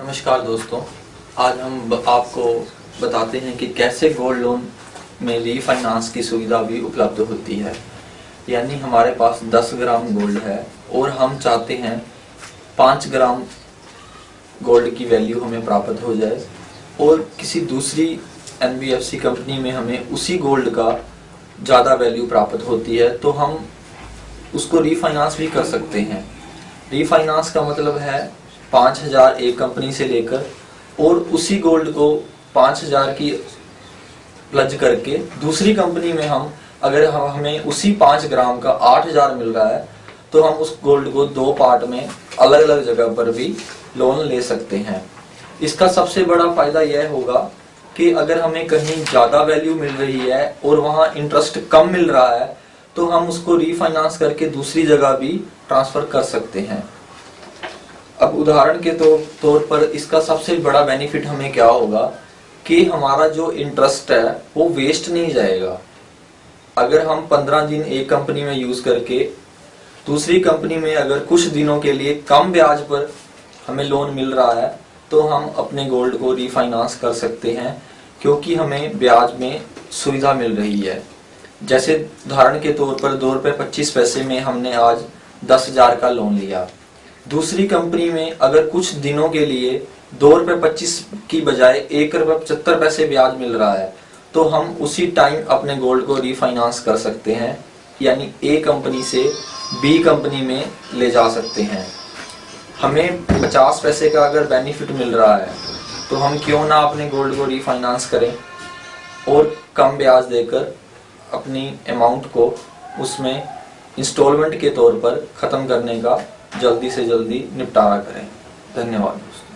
नमस्कार दोस्तों, आज हम आपको बताते हैं कि कैसे गोल्ड लोन में रीफाइनेंस की सुविधा भी उपलब्ध होती है। यानी हमारे पास 10 ग्राम गोल्ड है और हम चाहते हैं 5 ग्राम गोल्ड की वैल्यू हमें प्राप्त हो जाए और किसी दूसरी एनबीएफसी कंपनी में हमें उसी गोल्ड का ज़्यादा वैल्यू प्राप्त होती है तो हम उसको रीफाइनेंस भी कर सकते हैं। रीफाइनांस का मतलब है पाँच हज़ार एक कंपनी से लेकर और उसी गोल्ड को पाँच हज़ार की प्लज करके दूसरी कंपनी में हम, अगर हम, हमें उसी पाँच ग्राम का आठ हज़ार मिल रहा है तो हम उस गोल्ड को दो पार्ट में अलग अलग जगह पर भी लोन ले सकते हैं। इसका सबसे बड़ा फ़ायदा यह होगा कि अगर हमें कहीं ज़्यादा वैल्यू मिल रही है और वहाँ इंटरेस्ट कम मिल रहा है तो हम उसको रीफाइनेंस करके दूसरी जगह भी ट्रांसफ़र कर सकते हैं। अब उदाहरण के तो, तौर पर इसका सबसे बड़ा बेनिफिट हमें क्या होगा कि हमारा जो इंटरेस्ट है वो वेस्ट नहीं जाएगा। अगर हम पंद्रह दिन एक कंपनी में यूज़ करके दूसरी कंपनी में अगर कुछ दिनों के लिए कम ब्याज पर हमें लोन मिल रहा है तो हम अपने गोल्ड को रीफाइनेंस कर सकते हैं क्योंकि हमें ब्याज में सुविधा मिल रही है। जैसे उदाहरण के तौर पर दो रुपये पच्चीस पैसे में हमने आज दस हज़ार का लोन लिया। दूसरी कंपनी में अगर कुछ दिनों के लिए दो रुपये पच्चीस की बजाय एक रुपये पचहत्तर पैसे ब्याज मिल रहा है तो हम उसी टाइम अपने गोल्ड को रीफाइनांस कर सकते हैं, यानी ए कंपनी से बी कंपनी में ले जा सकते हैं। हमें पचास पैसे का अगर बेनिफिट मिल रहा है तो हम क्यों ना अपने गोल्ड को रीफाइनांस करें और कम ब्याज देकर अपनी अमाउंट को उसमें इंस्टॉलमेंट के तौर पर ख़त्म करने का जल्दी से जल्दी निपटारा करें। धन्यवाद दोस्तों।